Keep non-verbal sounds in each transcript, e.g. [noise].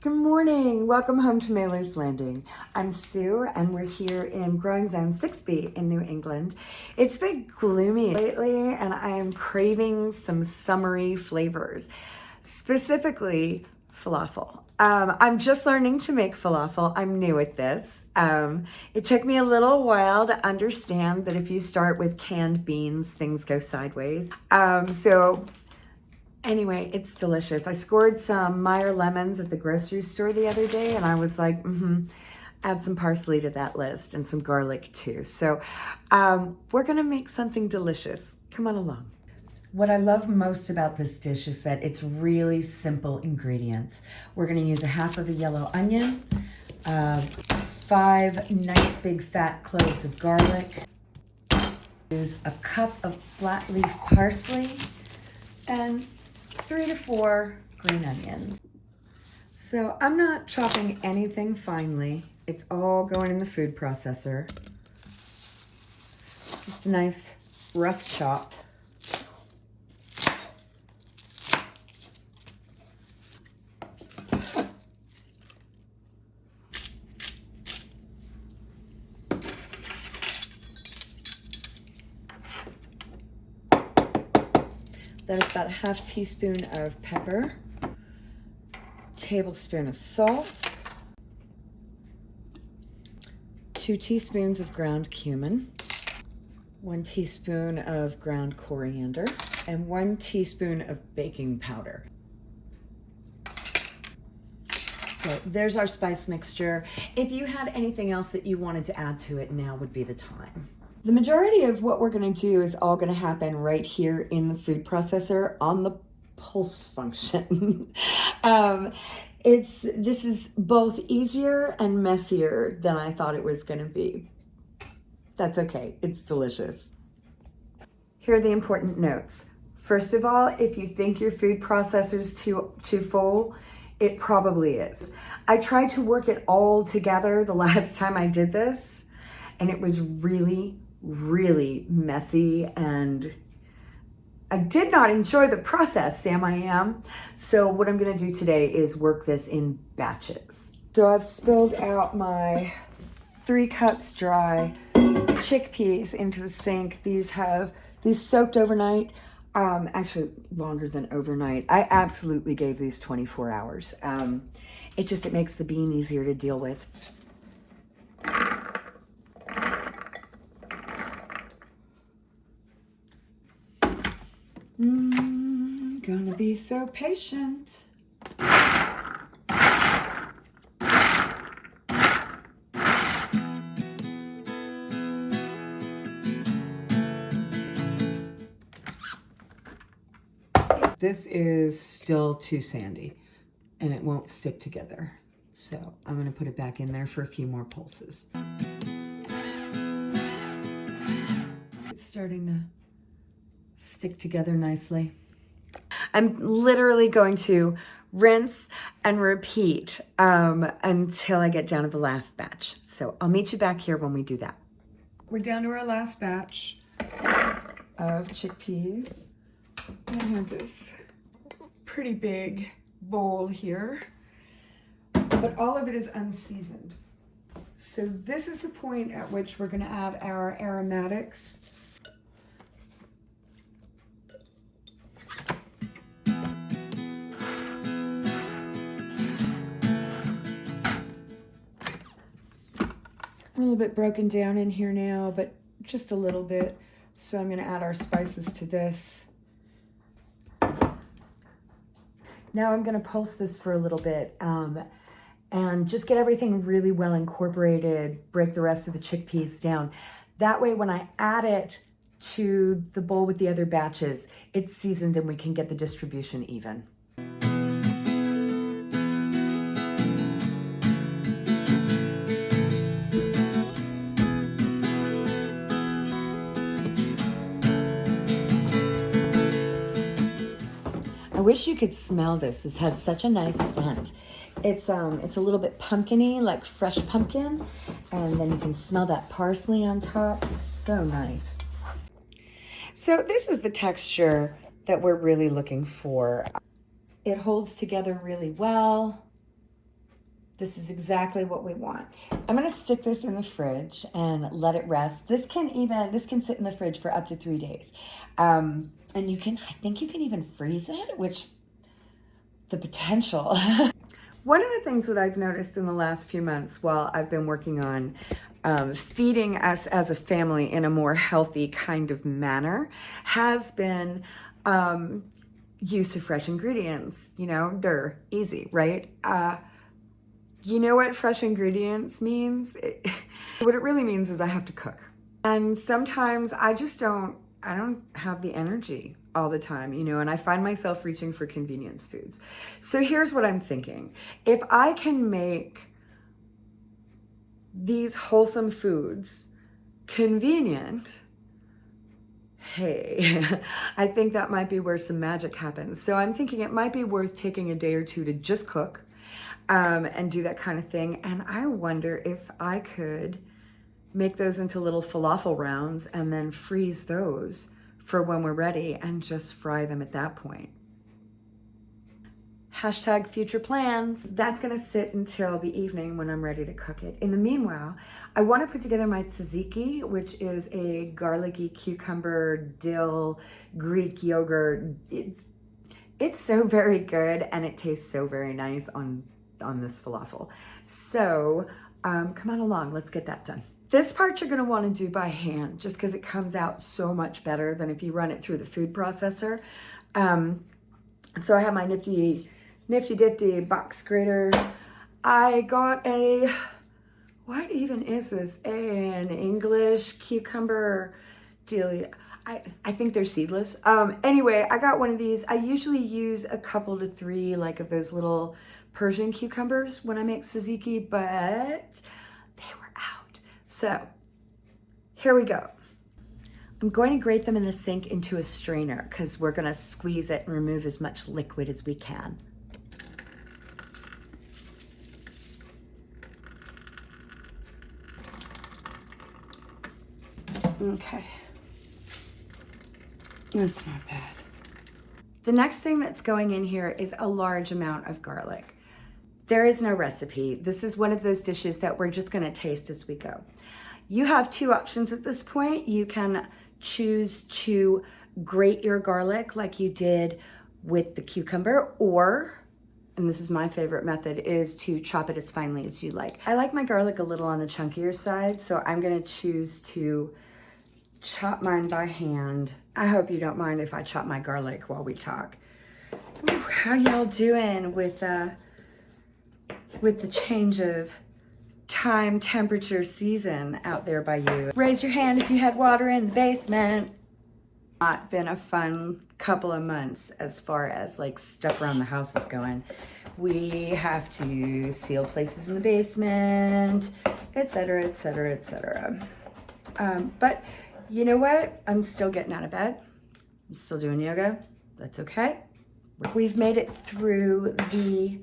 Good morning. Welcome home to Mailer's Landing. I'm Sue and we're here in Growing Zone 6B in New England. It's been gloomy lately and I am craving some summery flavors, specifically falafel. Um, I'm just learning to make falafel. I'm new at this. Um, it took me a little while to understand that if you start with canned beans, things go sideways. Um, so Anyway, it's delicious. I scored some Meyer lemons at the grocery store the other day and I was like, mm-hmm, add some parsley to that list and some garlic too. So um, we're gonna make something delicious. Come on along. What I love most about this dish is that it's really simple ingredients. We're gonna use a half of a yellow onion, uh, five nice big fat cloves of garlic, use a cup of flat leaf parsley, and three to four green onions. So I'm not chopping anything finely. It's all going in the food processor. Just a nice rough chop. That is about a half teaspoon of pepper, tablespoon of salt, two teaspoons of ground cumin, one teaspoon of ground coriander, and one teaspoon of baking powder. So there's our spice mixture. If you had anything else that you wanted to add to it, now would be the time. The majority of what we're gonna do is all gonna happen right here in the food processor on the pulse function. [laughs] um, it's This is both easier and messier than I thought it was gonna be. That's okay, it's delicious. Here are the important notes. First of all, if you think your food processor's too, too full, it probably is. I tried to work it all together the [laughs] last time I did this, and it was really, really messy and I did not enjoy the process, Sam I am. So what I'm gonna do today is work this in batches. So I've spilled out my three cups dry chickpeas into the sink. These have, these soaked overnight, um, actually longer than overnight. I absolutely gave these 24 hours. Um, it just, it makes the bean easier to deal with. Mm, gonna be so patient. This is still too sandy and it won't stick together. So I'm gonna put it back in there for a few more pulses. It's starting to stick together nicely. I'm literally going to rinse and repeat um, until I get down to the last batch. So I'll meet you back here when we do that. We're down to our last batch of chickpeas. I have this pretty big bowl here, but all of it is unseasoned. So this is the point at which we're gonna add our aromatics a little bit broken down in here now, but just a little bit. So I'm gonna add our spices to this. Now I'm gonna pulse this for a little bit um, and just get everything really well incorporated, break the rest of the chickpeas down. That way when I add it to the bowl with the other batches, it's seasoned and we can get the distribution even. Wish you could smell this. This has such a nice scent. It's um, it's a little bit pumpkiny, like fresh pumpkin. And then you can smell that parsley on top. So nice. So this is the texture that we're really looking for. It holds together really well. This is exactly what we want. I'm gonna stick this in the fridge and let it rest. This can even, this can sit in the fridge for up to three days. Um, and you can, I think you can even freeze it, which the potential. [laughs] One of the things that I've noticed in the last few months while I've been working on um, feeding us as a family in a more healthy kind of manner has been um, use of fresh ingredients. You know, they're easy, right? Uh, you know what fresh ingredients means? It, [laughs] what it really means is I have to cook. And sometimes I just don't, I don't have the energy all the time, you know, and I find myself reaching for convenience foods. So here's what I'm thinking. If I can make these wholesome foods convenient, hey, [laughs] I think that might be where some magic happens. So I'm thinking it might be worth taking a day or two to just cook um, and do that kind of thing. And I wonder if I could make those into little falafel rounds and then freeze those for when we're ready and just fry them at that point. Hashtag future plans. That's gonna sit until the evening when I'm ready to cook it. In the meanwhile, I wanna put together my tzatziki, which is a garlicky cucumber, dill, Greek yogurt. It's, it's so very good and it tastes so very nice on, on this falafel. So um, come on along, let's get that done. This part you're gonna wanna do by hand just because it comes out so much better than if you run it through the food processor. Um, so I have my nifty, nifty difty box grater. I got a, what even is this? An English cucumber dealie. I, I think they're seedless. Um, anyway, I got one of these. I usually use a couple to three like of those little Persian cucumbers when I make tzatziki, but they were out. so here we go. I'm going to grate them in the sink into a strainer because we're going to squeeze it and remove as much liquid as we can. Okay. That's not bad. The next thing that's going in here is a large amount of garlic. There is no recipe. This is one of those dishes that we're just gonna taste as we go. You have two options at this point. You can choose to grate your garlic like you did with the cucumber or and this is my favorite method, is to chop it as finely as you like. I like my garlic a little on the chunkier side, so I'm gonna choose to chop mine by hand. I hope you don't mind if I chop my garlic while we talk. Ooh, how y'all doing with uh, with the change of time, temperature, season out there by you. Raise your hand if you had water in the basement. Not been a fun couple of months as far as like stuff around the house is going. We have to seal places in the basement, etc., etc., etc. but you know what? I'm still getting out of bed. I'm still doing yoga. That's okay. We've made it through the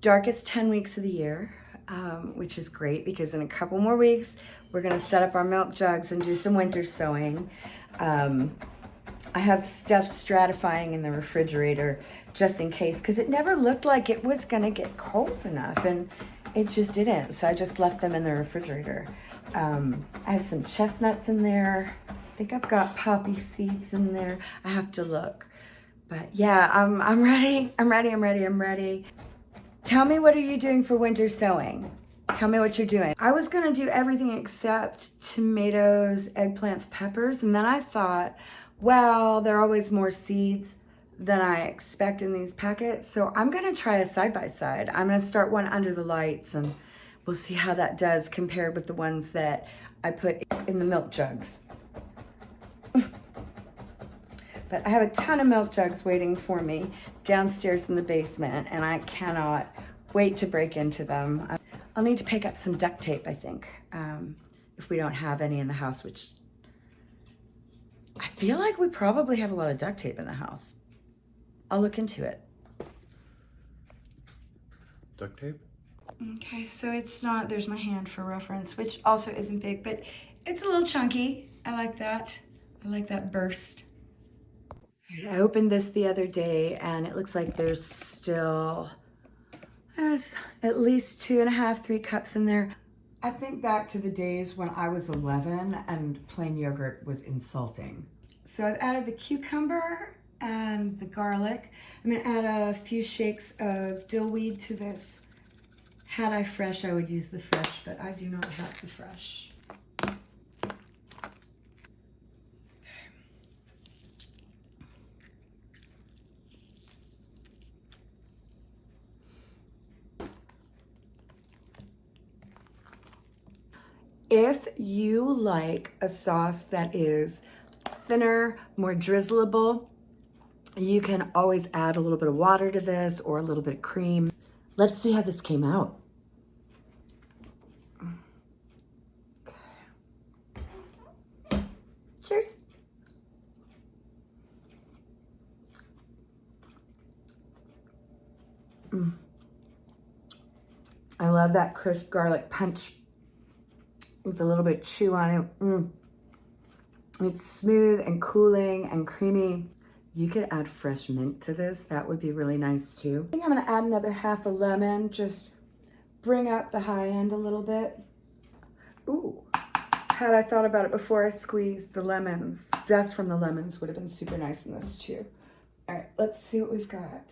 darkest 10 weeks of the year, um, which is great because in a couple more weeks, we're gonna set up our milk jugs and do some winter sowing. Um, I have stuff stratifying in the refrigerator just in case because it never looked like it was gonna get cold enough and it just didn't. So I just left them in the refrigerator. Um, I have some chestnuts in there. I think I've got poppy seeds in there. I have to look. But yeah, I'm, I'm ready. I'm ready. I'm ready. I'm ready. Tell me what are you doing for winter sowing? Tell me what you're doing. I was gonna do everything except tomatoes, eggplants, peppers, and then I thought, well, there are always more seeds than I expect in these packets, so I'm gonna try a side-by-side. -side. I'm gonna start one under the lights and we'll see how that does compared with the ones that I put in the milk jugs. But I have a ton of milk jugs waiting for me downstairs in the basement and I cannot wait to break into them. I'll need to pick up some duct tape, I think, um, if we don't have any in the house, which I feel like we probably have a lot of duct tape in the house. I'll look into it. Duct tape? Okay, so it's not, there's my hand for reference, which also isn't big, but it's a little chunky. I like that. I like that burst. I opened this the other day and it looks like there's still, There's at least two and a half, three cups in there. I think back to the days when I was 11 and plain yogurt was insulting. So I've added the cucumber and the garlic. I'm gonna add a few shakes of dill weed to this. Had I fresh, I would use the fresh, but I do not have the fresh. If you like a sauce that is thinner, more drizzleable, you can always add a little bit of water to this or a little bit of cream. Let's see how this came out. Cheers. Mm. I love that crisp garlic punch with a little bit chew on it. Mm. It's smooth and cooling and creamy. You could add fresh mint to this. That would be really nice too. I think I'm gonna add another half a lemon. Just bring up the high end a little bit. Ooh, had I thought about it before I squeezed the lemons. Zest from the lemons would have been super nice in this too. All right, let's see what we've got.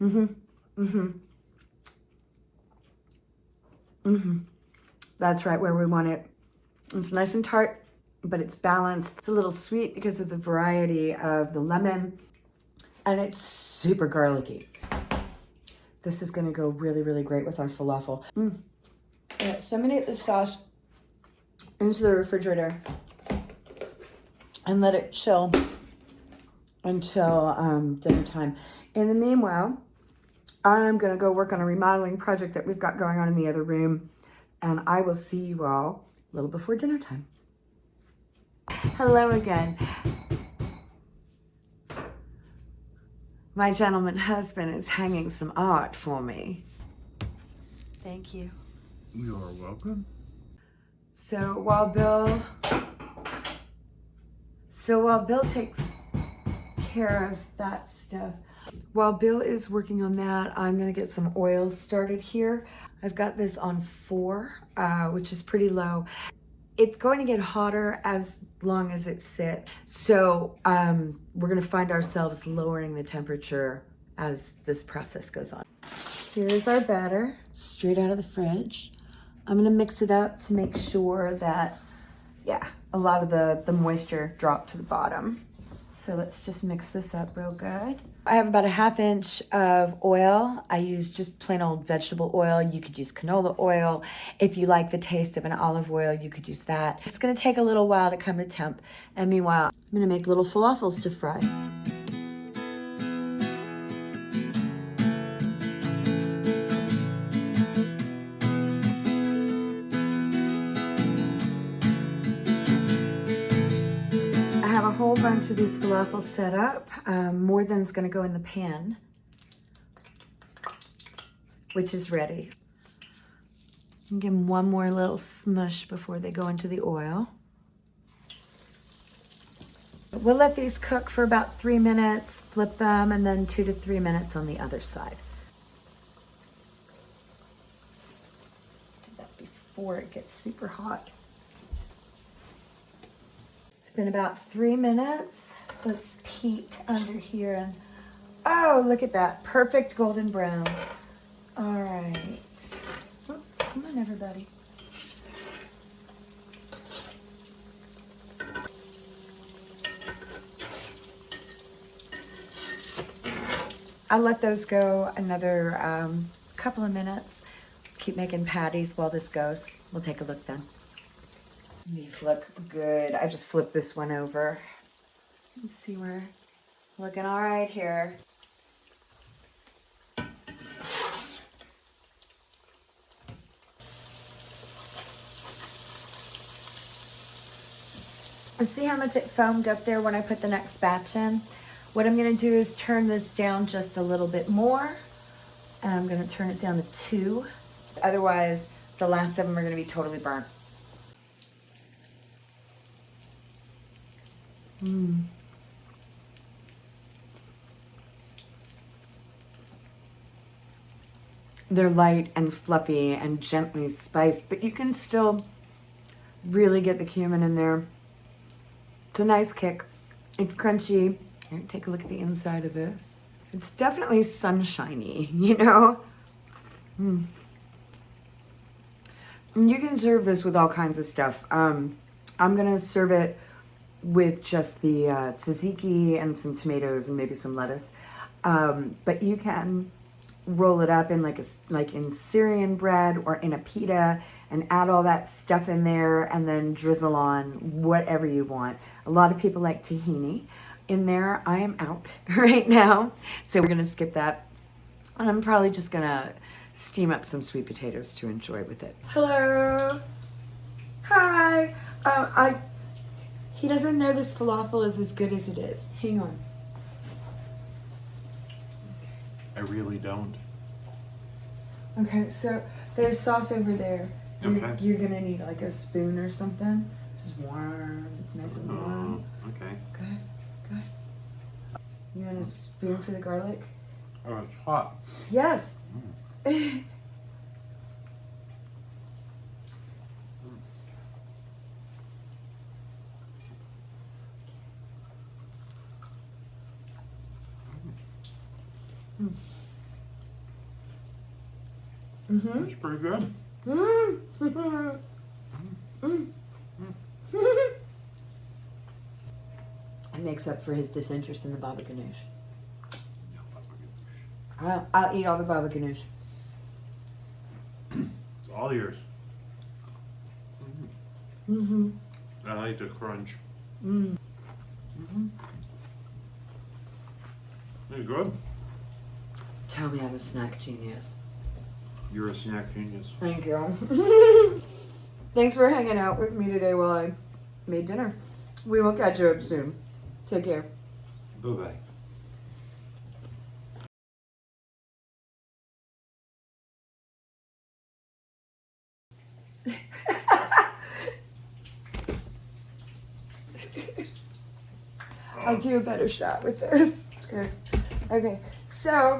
Mm-hmm, mm-hmm. Mm-hmm. That's right where we want it. It's nice and tart, but it's balanced. It's a little sweet because of the variety of the lemon, and it's super garlicky. This is gonna go really, really great with our falafel. Mm. Right, so I'm gonna get the sauce into the refrigerator and let it chill until um, dinner time. In the meanwhile, I'm going to go work on a remodeling project that we've got going on in the other room. And I will see you all a little before dinner time. Hello again. My gentleman husband is hanging some art for me. Thank you. You're welcome. So while Bill, so while Bill takes care of that stuff, while Bill is working on that, I'm gonna get some oils started here. I've got this on four, uh, which is pretty low. It's going to get hotter as long as it sits. So um, we're gonna find ourselves lowering the temperature as this process goes on. Here's our batter, straight out of the fridge. I'm gonna mix it up to make sure that, yeah, a lot of the, the moisture dropped to the bottom. So let's just mix this up real good. I have about a half inch of oil. I use just plain old vegetable oil. You could use canola oil. If you like the taste of an olive oil, you could use that. It's gonna take a little while to come to temp. And meanwhile, I'm gonna make little falafels to fry. Bunch of these falafels set up. Um, more than is going to go in the pan, which is ready. And give them one more little smush before they go into the oil. We'll let these cook for about three minutes, flip them, and then two to three minutes on the other side. Do that before it gets super hot. Been about three minutes. So let's peek under here and, oh, look at that. Perfect golden brown. All right. Come on, everybody. I'll let those go another um, couple of minutes. Keep making patties while this goes. We'll take a look then. These look good. I just flipped this one over. Let's see, we're looking all right here. See how much it foamed up there when I put the next batch in? What I'm gonna do is turn this down just a little bit more. And I'm gonna turn it down to two. Otherwise, the last of them are gonna be totally burnt. Mm. They're light and fluffy and gently spiced, but you can still really get the cumin in there. It's a nice kick. It's crunchy. Here, take a look at the inside of this. It's definitely sunshiny, [laughs] you know? Mm. You can serve this with all kinds of stuff. Um, I'm gonna serve it with just the uh, tzatziki and some tomatoes and maybe some lettuce. Um, but you can roll it up in like a like in Syrian bread or in a pita and add all that stuff in there and then drizzle on whatever you want. A lot of people like tahini in there. I am out [laughs] right now, so we're gonna skip that. And I'm probably just gonna steam up some sweet potatoes to enjoy with it. Hello. Hi. Um, I. He doesn't know this falafel is as good as it is. Hang on. I really don't. Okay, so there's sauce over there. You're, Okay. you're gonna need like a spoon or something. This is warm. It's nice and warm. Oh, okay. Good, good. You want a spoon for the garlic? Oh, it's hot. Yes. Mm. [laughs] Mm-hmm. It's pretty good. Mm. Mm. [laughs] it makes up for his disinterest in the baba ganoush. I'll, I'll eat all the baba ganoush. It's all yours. Mm-hmm. I like the crunch. Mm. It's good. Tell me I'm a snack genius. You're a snack genius. Thank you. [laughs] Thanks for hanging out with me today while I made dinner. We will catch you up soon. Take care. Bye bye. [laughs] I'll do a better shot with this. Okay, so